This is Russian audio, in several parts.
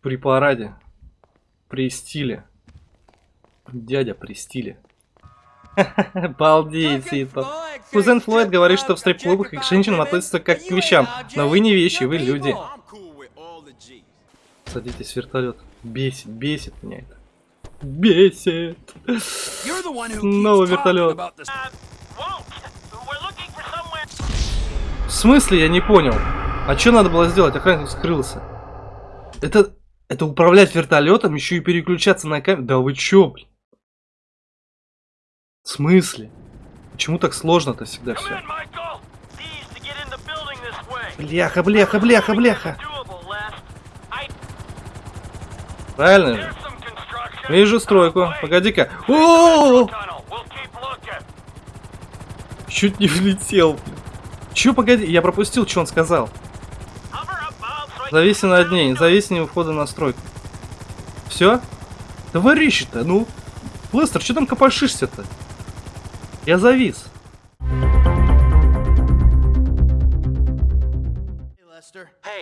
При параде. При стиле. Дядя при стиле. Балдеть, Ситон. Кузен Флойд говорит, что в стрип-клубах и к женщинам относятся как к вещам. Но вы не вещи, вы люди. Садитесь в вертолет. Бесит, бесит меня это. Бесит. Снова вертолет. В смысле, я не понял. А что надо было сделать? Охранник скрылся. Это, это управлять вертолетом, еще и переключаться на камеру. Да вы чё, блин? В смысле? Почему так сложно-то всегда все? Бляха, бляха, бляха, бляха. Правильно же? Вижу стройку. Погоди-ка. Чуть не влетел. Чё, погоди, я пропустил, что он сказал. Зависи над ней, зависи не входа на стройку. Все? Товарищи-то, ну. Лестер, что там копошишься-то? Я завис.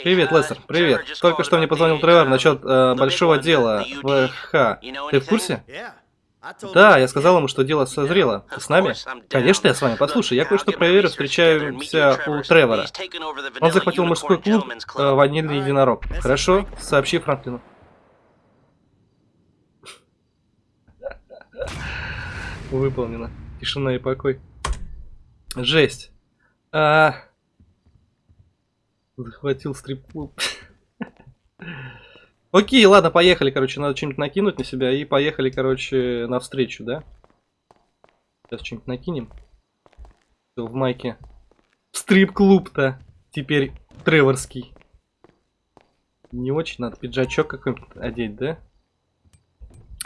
Привет, Лестер, привет. Только что мне позвонил Тревор насчет э, большого дела в х. Ты в курсе? Да, я сказал ему, что дело созрело. Ты с нами? Конечно, я с вами. Послушай, я кое-что проверю, встречаемся у Тревора. Он захватил мужской клуб э, «Ванильный единорог». Хорошо? Сообщи Франклину. Выполнено. Тишина и покой. Жесть. А... Захватил стрип-клуб. Окей, ладно, поехали, короче, надо что-нибудь накинуть на себя и поехали, короче, навстречу, да? Сейчас что-нибудь накинем. Все, в майке. Стрип-клуб-то теперь треворский. Не очень, надо пиджачок какой-нибудь одеть, да?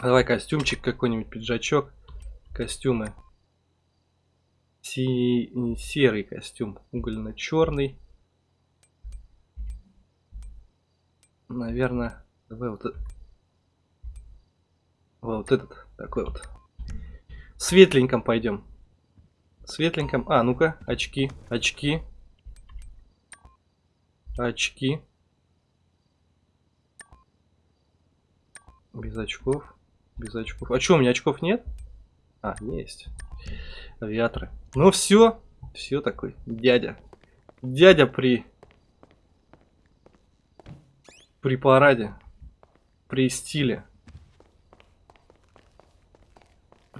Давай костюмчик какой-нибудь, пиджачок, костюмы. Си... Серый костюм, угольно-черный. Наверное, давай вот, вот этот, такой вот. Светленьком пойдем. Светленьком. А, ну-ка, очки, очки. Очки. Без очков. Без очков. А что, у меня очков нет? А, есть. Авиаторы. Ну все. Все такой. Дядя. Дядя при при параде. При стиле.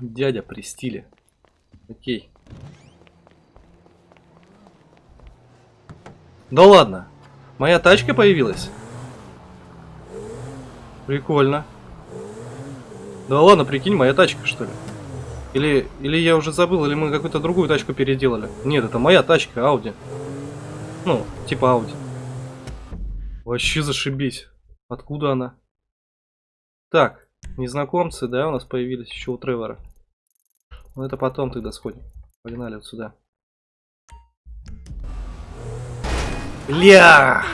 Дядя при стиле. Окей. Да ладно. Моя тачка появилась? Прикольно. Да ладно, прикинь, моя тачка, что ли? Или, или я уже забыл, или мы какую-то другую тачку переделали. Нет, это моя тачка, Ауди. Ну, типа Ауди. Вообще зашибись. Откуда она? Так, незнакомцы, да, у нас появились еще у Тревора. Ну это потом тогда сходим. Погнали вот сюда. Ля!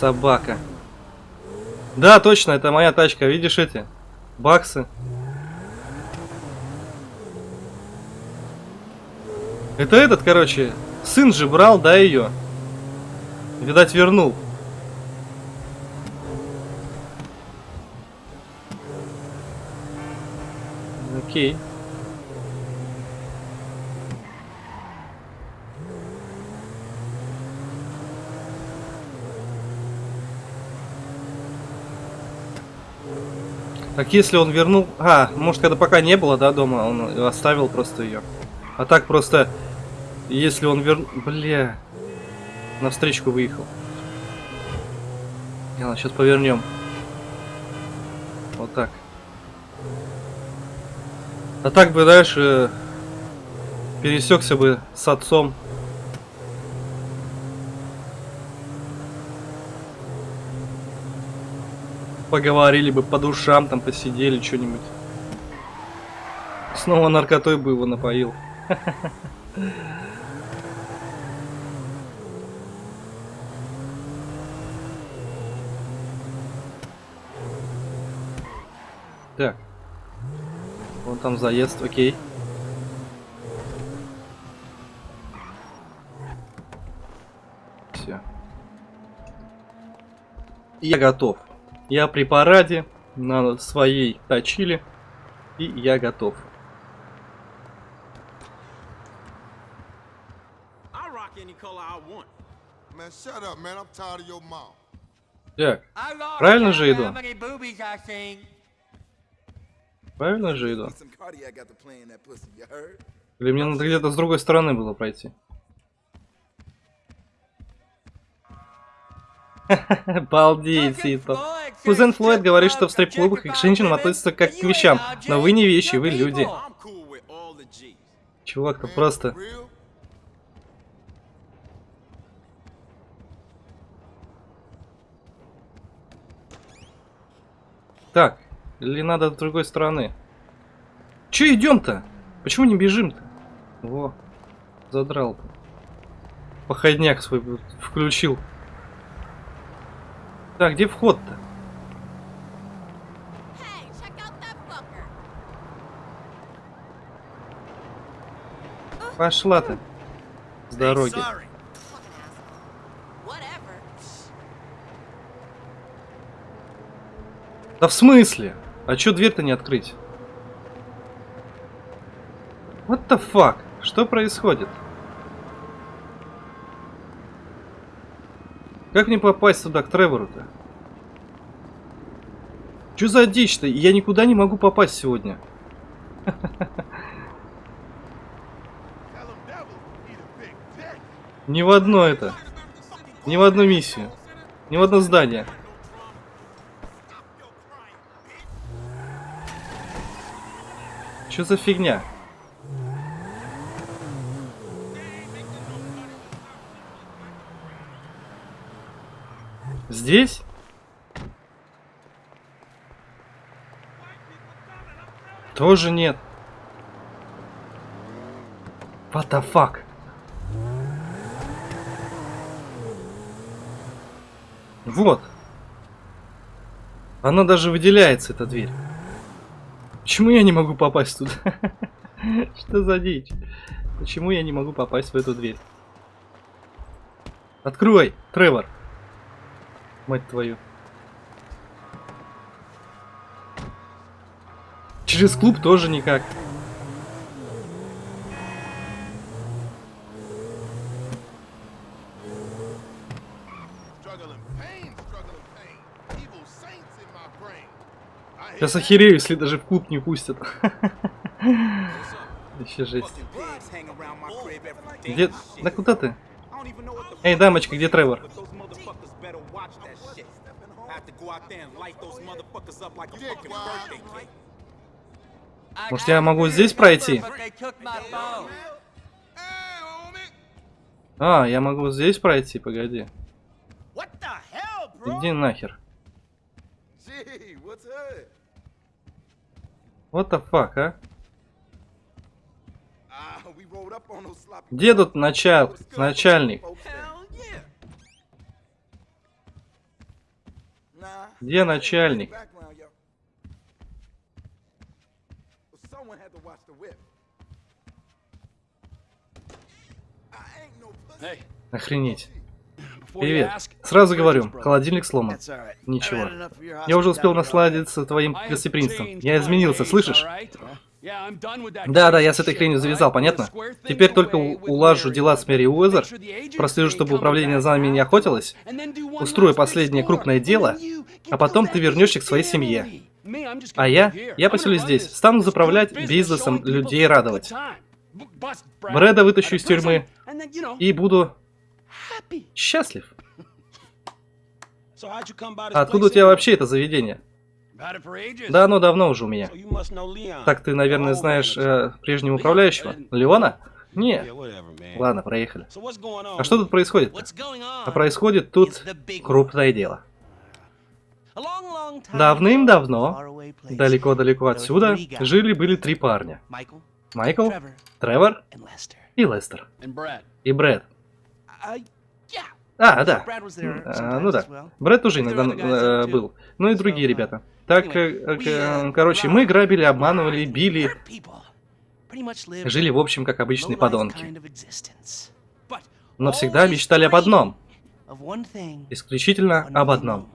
Собака. Да, точно, это моя тачка. Видишь эти? Баксы. Это этот, короче, сын же брал, да, ее? Видать, вернул. Окей. Так если он вернул... А, может когда пока не было, да, дома, он оставил просто ее. А так просто, если он вернул... Бля на встречку выехал. Ладно, сейчас повернем. Вот так. А так бы дальше пересекся бы с отцом. Поговорили бы по душам, там посидели что-нибудь. Снова наркотой бы его напоил. Так. Там заезд, окей. Все. я готов. Я при параде на своей точиле. И я готов. Так, Правильно же иду? Правильно же иду? Или мне надо где-то с другой стороны было пройти? Балдеть, Сито. Кузен Флойд говорит, что в стрип-клубах к женщинам относятся как к вещам, но вы не вещи, вы люди. G's. Чувак-то Man, просто... Так, или надо с другой стороны? Че идем-то? Почему не бежим-то? Во, задрал-то. Походняк свой включил. Так, где вход-то? Пошла ты. С дороги. Да в смысле? А чё дверь-то не открыть? What the fuck? Что происходит? Как мне попасть туда, к Тревору-то? Чё за дичь-то? Я никуда не могу попасть сегодня. Ни в одно это. Ни в одну миссию. Ни в одно здание. Что за фигня? Здесь? Тоже нет. What the fuck? Вот. Она даже выделяется, эта дверь. Почему я не могу попасть туда? Что за дичь? Почему я не могу попасть в эту дверь? Открой, Тревор. Мать твою. Через клуб тоже никак. Сейчас охерею, если даже в клуб не пустят. Еще жесть. Где... Да куда ты? Эй, дамочка, где Тревор? Может, я могу здесь пройти? А, я могу здесь пройти, погоди. Иди нахер. Gee, what's up? What the fuck, а? Ah, Где тут начал... начальник? Где начальник? Охренеть. Привет. Сразу говорю, холодильник сломан. Ничего. Я уже успел насладиться твоим гостеприимством. Я изменился, слышишь? Да, да, я с этой хренью завязал, понятно? Теперь только улажу дела с Мэри Уэзер, прослежу, чтобы управление за нами не охотилось, устрою последнее крупное дело, а потом ты вернешься к своей семье. А я? Я поселюсь здесь, стану заправлять бизнесом, людей радовать. Брэда вытащу из тюрьмы и буду счастлив. А откуда у тебя вообще это заведение? Да, оно давно уже у меня. Так ты, наверное, знаешь э, прежнего управляющего? Леона? Не. Ладно, проехали. А что тут происходит? А происходит тут крупное дело. Давным-давно, далеко-далеко отсюда, жили-были три парня. Майкл, Тревор и Лестер. И Брэд. А, да. А, ну да. Брэд тоже иногда э, был. Ну и другие ребята. Так, э, э, к- короче, мы грабили, обманывали, били. Жили, в общем, как обычные подонки. Но всегда мечтали об одном. Исключительно об одном.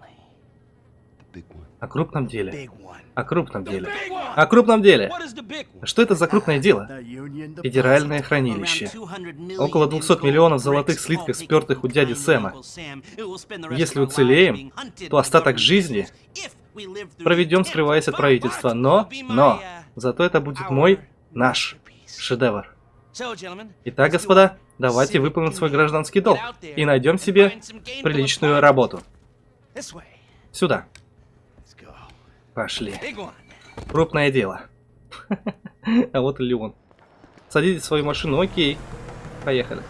О крупном деле. О крупном деле. О крупном деле. Что это за крупное дело? Федеральное хранилище. Около 200 миллионов золотых слитков, спертых у дяди Сэма. Если уцелеем, то остаток жизни проведем, скрываясь от правительства. Но, но, зато это будет мой, наш шедевр. Итак, господа, давайте выполним свой гражданский долг и найдем себе приличную работу. Сюда. Пошли. Крупное дело. А вот и Леон. Садитесь в свою машину, окей. Поехали.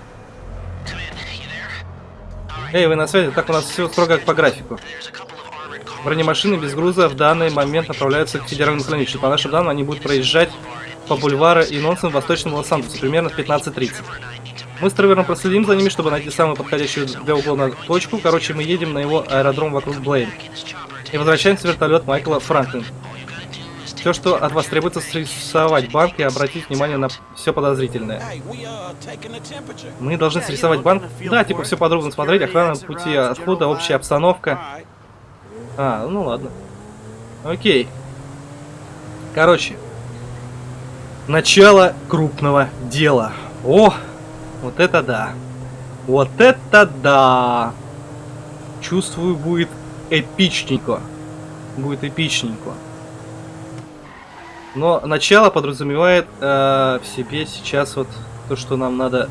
Эй, вы на связи? Так, у нас все строго по графику. Бронемашины без груза в данный момент направляются к федеральному хранилищу. По нашим данным, они будут проезжать по бульвару и Нонсен в восточном Лос-Анджелесе примерно в 15.30. Мы с Тревером проследим за ними, чтобы найти самую подходящую для угона точку. Короче, мы едем на его аэродром вокруг Блейн. И возвращаемся в вертолет Майкла Франклин. Все, что от вас требуется, срисовать банк и обратить внимание на все подозрительное. Мы должны срисовать банк. Да, типа все подробно смотреть, охрана пути отхода, общая обстановка. А, ну ладно. Окей. Короче. Начало крупного дела. О, вот это да. Вот это да. Чувствую, будет эпичненько. Будет эпичненько. Но начало подразумевает э, в себе сейчас вот то, что нам надо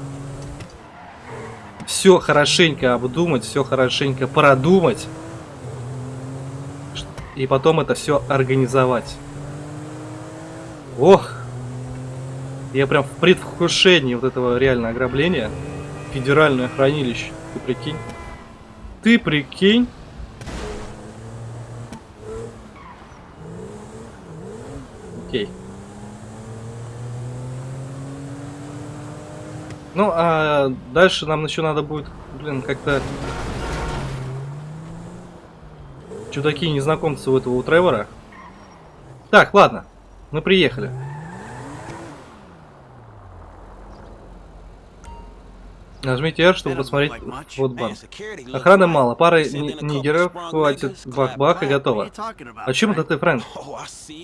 все хорошенько обдумать, все хорошенько продумать. И потом это все организовать. Ох! Я прям в предвкушении вот этого реально ограбления. Федеральное хранилище. Ты прикинь? Ты прикинь? Окей. Ну, а дальше нам еще надо будет, блин, как-то... Чудаки незнакомцы у этого у Тревора. Так, ладно. Мы приехали. Нажмите R, чтобы посмотреть вот банк. Охраны мало, пары ни- нигеров, хватит бах-бах и готово. О чем это ты, Фрэнк?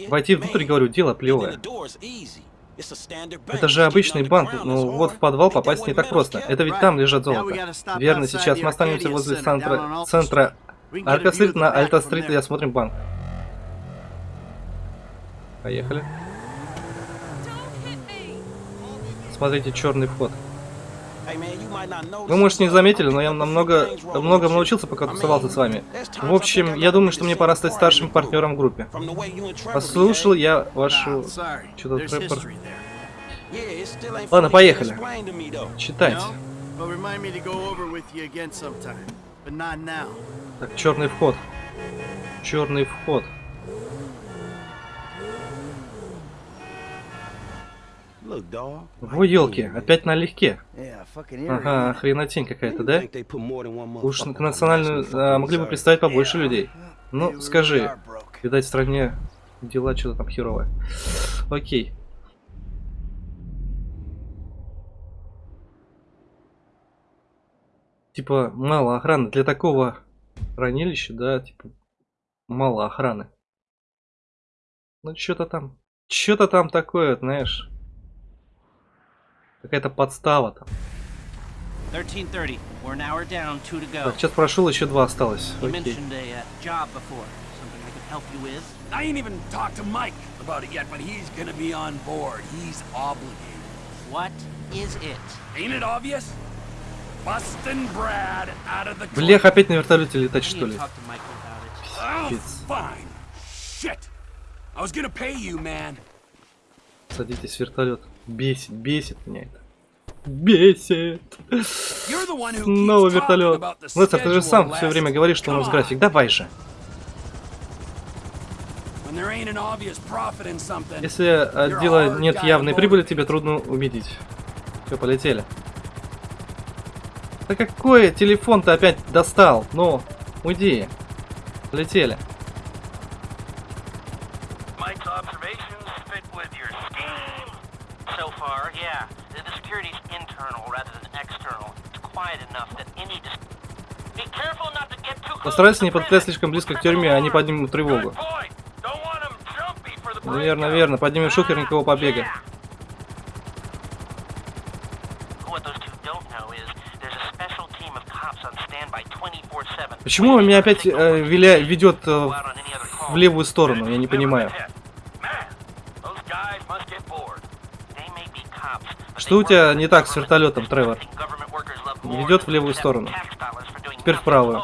Войти внутрь, говорю, дело плевое. Это же обычный банк, но вот в подвал попасть не так просто. Это ведь там лежат золото. Верно, сейчас мы останемся возле центра, центра Арка-стрит на Альта-стрит и осмотрим банк. Поехали. Смотрите, черный вход. Вы, может, не заметили, но я намного, много научился, пока тусовался с вами. В общем, я думаю, что мне пора стать старшим партнером в группе. Послушал я вашу... Что-то. Ладно, поехали. Читайте. Так, черный вход. Черный вход. Во елки, опять налегке. Ага, хренотень какая-то, да? Уж к национальную а, могли бы представить побольше людей. Ну, скажи, видать, в стране дела что-то там херовое. Окей. Типа, мало охраны. Для такого хранилища, да, типа, мало охраны. Ну, что-то там. Что-то там такое, знаешь. Какая-то подстава там. 1330. We're an hour down, two to go. Так, сейчас прошел, еще два осталось. You Окей. mentioned a uh, job before. Something I could help you with? I ain't even talked to Mike about it yet, but he's gonna be on board. He's obligated. What is it? Ain't it obvious? Bustin' Brad out of the Блях, опять на вертолете летать, что ли? to talk to Michael about it. Oh, Kids. fine. Shit. I was gonna pay you, man. Садитесь в вертолет. Бесит, бесит меня это. Бесит. Снова вертолет. Лестер, ты же сам все время говоришь, что у нас график. Давай же. Если от дела нет явной прибыли, тебе трудно убедить. Все, полетели. Да какой телефон ты опять достал? Ну, уйди. Полетели. Постарайся не bridge. слишком близко к тюрьме, они поднимут тревогу. Верно, верно, поднимем шухер никакого побега. Yeah. What those two don't know is there's a special team of cops on standby 24/7. Почему меня опять э, виля, ведет э, в левую сторону? Я не понимаю. Что у тебя не так с вертолетом, Тревор? Ведет в левую сторону. Теперь в правую.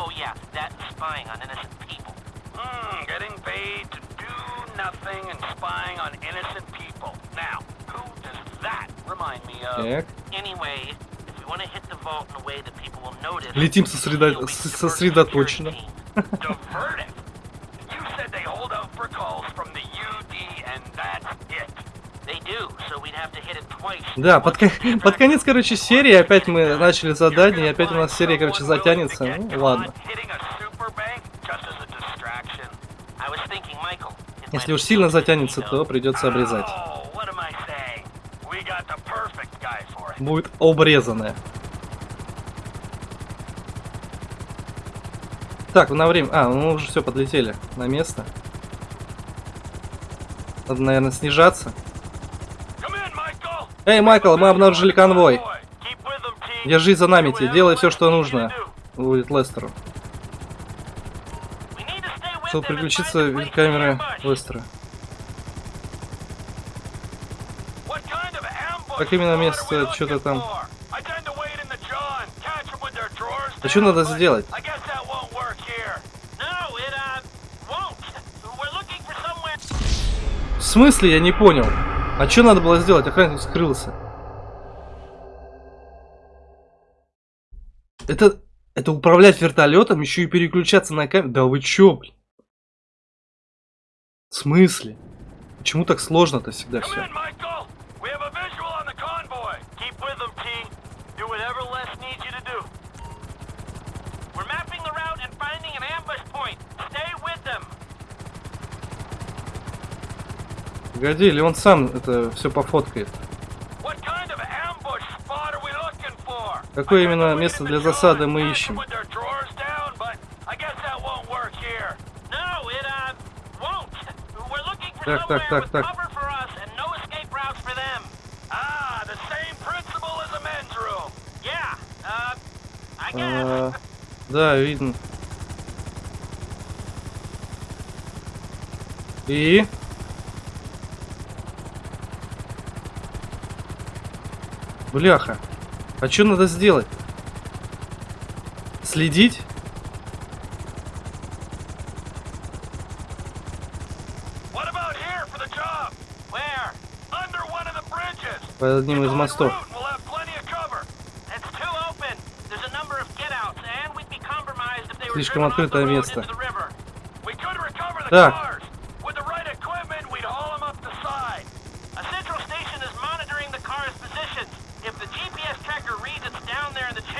Hit it twice. Да, под, под конец, короче, серии опять мы начали задание, и опять у нас серия, короче, затянется. Ну, ладно. Если уж сильно затянется, то придется обрезать. Будет обрезанное. Так, на время... А, мы уже все, подлетели на место. Надо, наверное, снижаться. Эй, Майкл, мы обнаружили конвой. Держись за нами, Ти, делай все, что нужно. Будет Лестеру. Чтобы переключиться в камеры Лестера. Как именно место, что-то там. А что надо сделать? Смысле, я не понял. А что надо было сделать? Охранник скрылся. Это... Это управлять вертолетом, еще и переключаться на камеру. Да вы чё, блин? В смысле? Почему так сложно-то всегда все? Погоди, или он сам это все пофоткает? Какое именно место для засады мы ищем? their drawers down, but I guess that Бляха. А что надо сделать? Следить? What about here for the job? Where? Under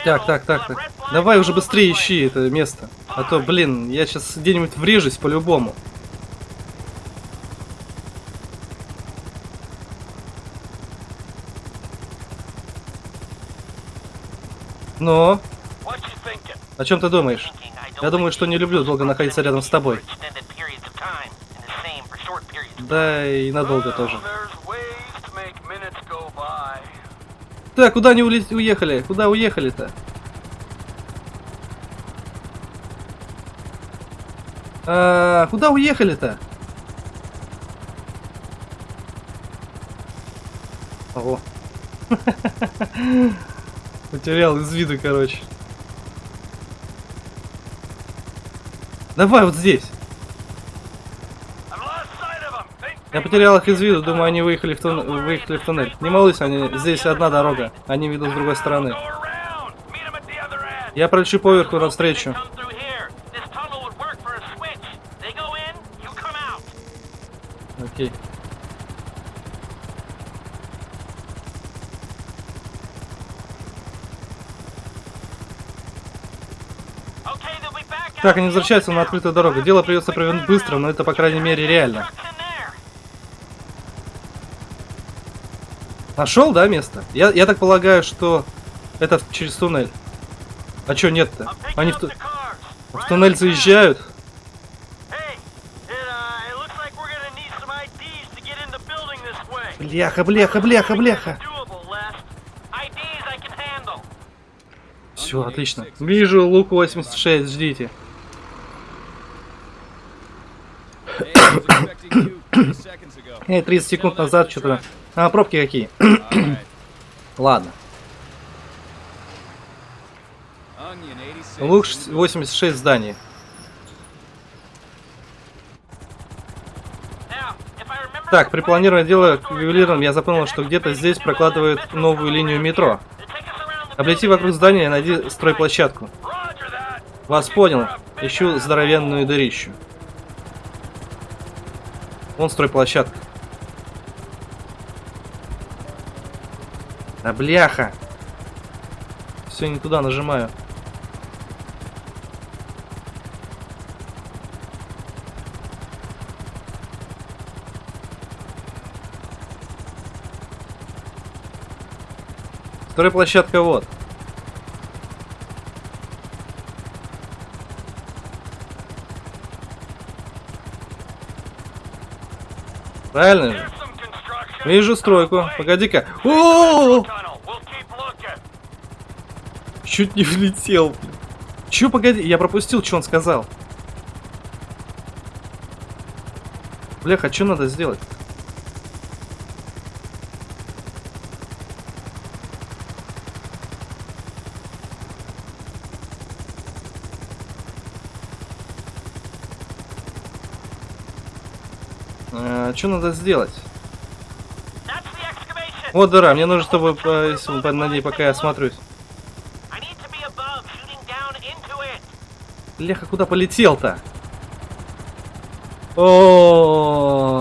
Так, так, так, так. Давай уже быстрее ищи это место. А то, блин, я сейчас где-нибудь врежусь по-любому. Но, thinking? о чем ты думаешь? Я думаю, что не люблю долго находиться рядом с тобой. Да и надолго тоже. Так, куда они уехали? Куда уехали-то? А, куда уехали-то? Ого. Потерял из виду, короче. Давай вот здесь. Я потерял их из виду, думаю, они выехали в, тун- выехали в туннель. Не молись, они... здесь одна дорога. Они ведут с другой стороны. Я пролечу поверху навстречу. Окей. Так, они возвращаются на открытую дорогу. Дело придется провернуть быстро, но это, по крайней мере, реально. Trucks in there. Нашел, да, место? Я, я так полагаю, что это через туннель. А чё нет-то? Они в, ту- в туннель заезжают? Uh, it looks like we're gonna need some IDs to get in the building this way. Бляха, бляха, бляха, бляха. Doable, Les. IDs I can handle. Все, отлично. Вижу лук 86, ждите. Эй, 30 секунд назад что-то... А, пробки какие? Ладно. Лук ш- 86 в здании. Now, if I remember Так, при планировании дела к ювелирам я запомнил, что где-то здесь прокладывают новую линию метро. Облети вокруг здания и найди стройплощадку. Вас понял. Ищу здоровенную дырищу. Вон стройплощадка. А бляха. Все не туда нажимаю. Стройплощадка вот. Правильно же? Вижу стройку. Погоди-ка. О! Чуть не влетел. Чё, погоди, я пропустил, что он сказал. Бляха, что надо сделать? А, что надо сделать? Вот дыра, мне нужно, чтобы по, если- по- на ней пока я осмотрюсь. Леха, куда полетел-то? О,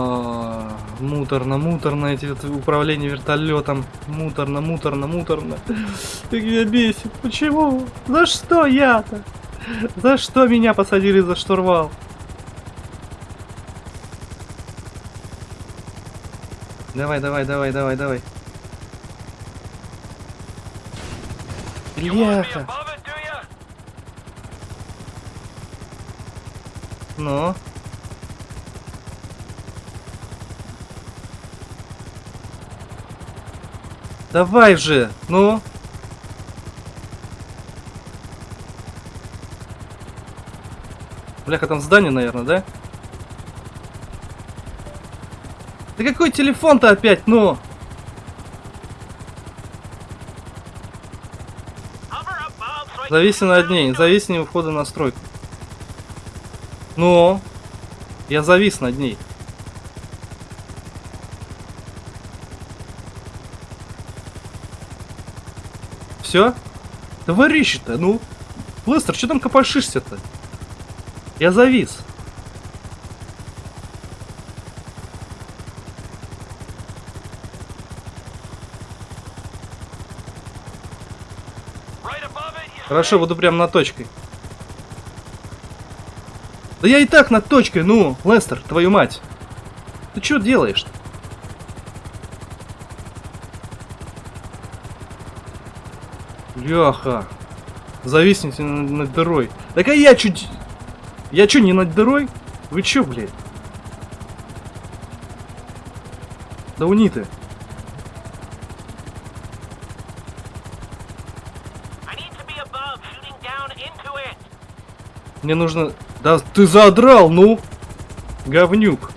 муторно, муторно эти управление вертолетом. Муторно, муторно, муторно. Ты меня бесит. Почему? За что я-то? За что меня посадили за штурвал? Давай, давай, давай, давай, давай. Бляха. Ну? Давай же, ну? Бляха, там здание, наверное, да? Да какой телефон-то опять, ну? Hover above so I can Зависи над ней, зависи у входа на стройку. Ну? Я завис над ней. Все? Товарищи-то, ну? Лестер, что там копошишься-то? Я завис. Right above it, you Хорошо, буду прям над точкой. Да я и так над точкой, ну, Лестер, твою мать. Ты что делаешь? -то? Леха. Зависните над, дырой. Так а я чуть... Я чё, не над дырой? Вы чё, блядь? Да униты. I Мне нужно... Да ты задрал, ну! Говнюк.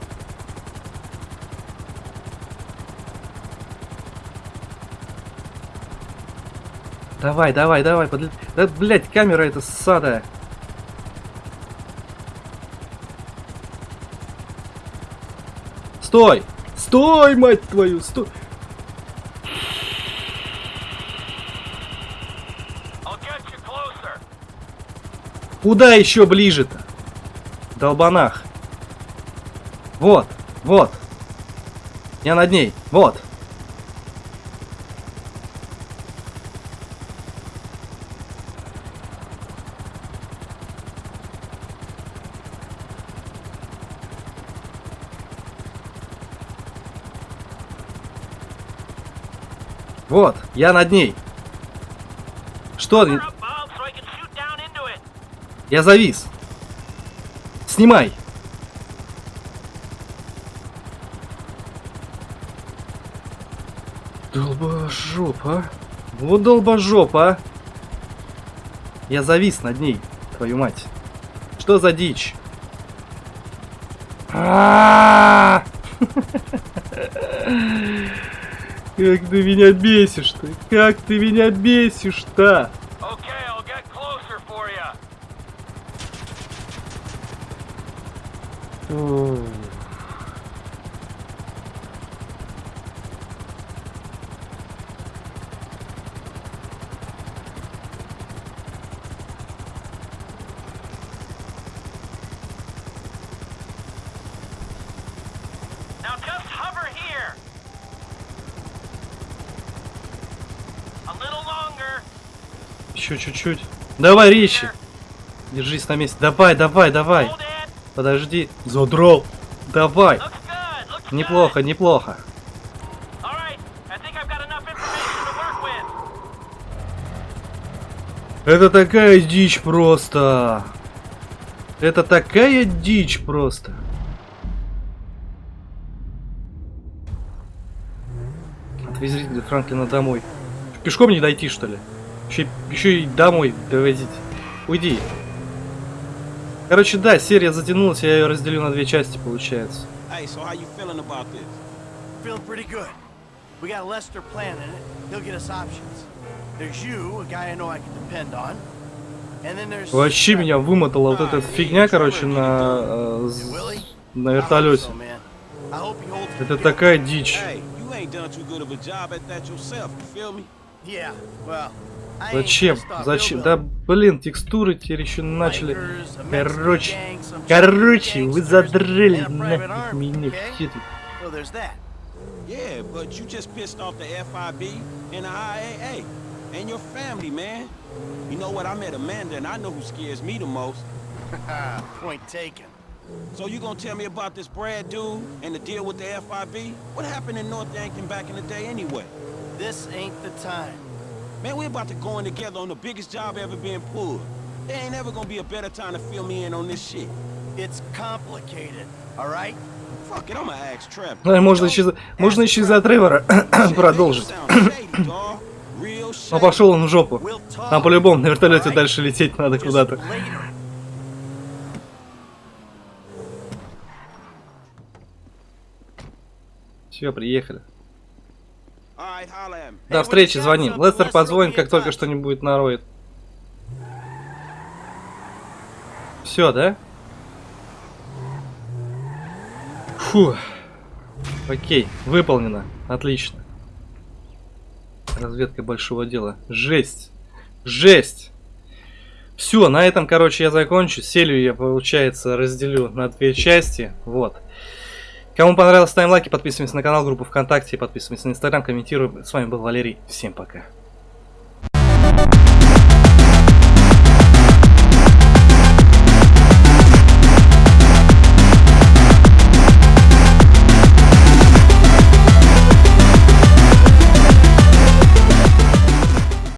Давай, давай, давай, подля... Да, блядь, камера эта ссадая. Стой! Стой, мать твою, стой! Куда еще ближе-то? Долбанах. Вот, вот. Я над ней, вот. Вот, я над ней. Что? Hover above so I can shoot Я завис. Снимай. Долбожоп, а? Вот долбожоп, а? Я завис над ней, твою мать. Что за дичь? Как ты меня бесишь-то? Как ты меня бесишь-то? Чуть-чуть. Давай, Ричи. Держись на месте. Давай, давай, давай. Подожди. Задрал. Давай. Неплохо, неплохо. Это такая дичь просто. Это такая дичь просто. Отвезите Франклина домой. Пешком не дойти, что ли? Еще, еще и домой довозить. Уйди. Короче, да, серия затянулась, я ее разделю на две части, получается. Hey, so how you feeling about this? Feeling pretty good. We got Lester planning it. He'll get us options. There's you, a guy I know I can depend on. Вообще меня вымотала вот эта фигня, короче, на, э, на вертолете. Это такая дичь. Hey, you ain't done too good of a job at that yourself, you feel me? Yeah, well, I ain't Зачем? pissed off Зачем? hillbilly. Да блин, текстуры теперь еще начали. Bikers, a Mexican Короче, gang, some короче, Chinese вы gangsters, задрали and a private нафиг army, меня okay? все тут. Well, there's that. Yeah, but you just pissed off the FIB and the IAA and your family, man. You know what? I met Amanda and I know who scares me the most. Point taken. So you gonna tell me about this Brad dude and the deal with the FIB? What happened in North Yankton back in the day anyway? This ain't the time. Man, we're about to go in together on the biggest job ever being pulled. There ain't ever gonna be a better time to fill me in on this shit. It's complicated, all right? Fuck it, I'ma ask Trevor. Ну, можно еще, можно еще за Тревора продолжить. Но пошел он в жопу. Нам по-любому на вертолете Alright. дальше лететь надо куда-то. Все, приехали. Alright, holla at me. До встречи, звоним. Лестер позвонит, как только что-нибудь нароет. Все, да? Фу. Окей, выполнено. Отлично. Разведка большого дела. Жесть. Жесть. Все, на этом, короче, я закончу. Серию я, получается, разделю на две части. Вот. Кому понравилось, ставим лайки, подписываемся на канал, группу ВКонтакте, подписываемся на Инстаграм, комментируем. С вами был Валерий. Всем пока.